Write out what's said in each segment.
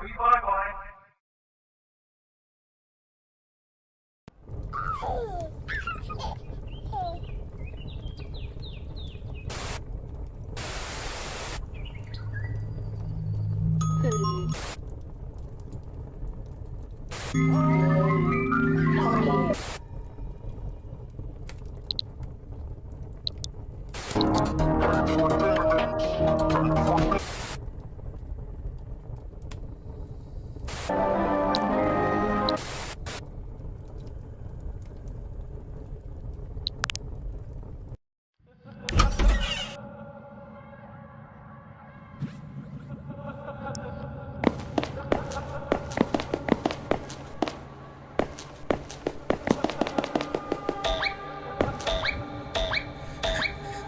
Bye bye.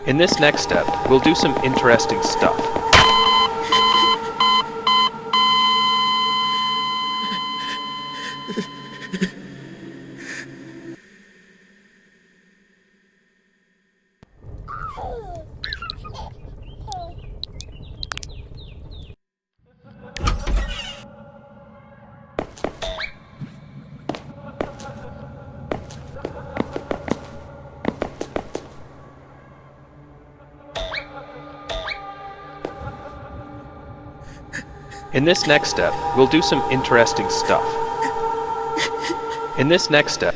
In this next step, we'll do some interesting stuff. In this next step, we'll do some interesting stuff. In this next step,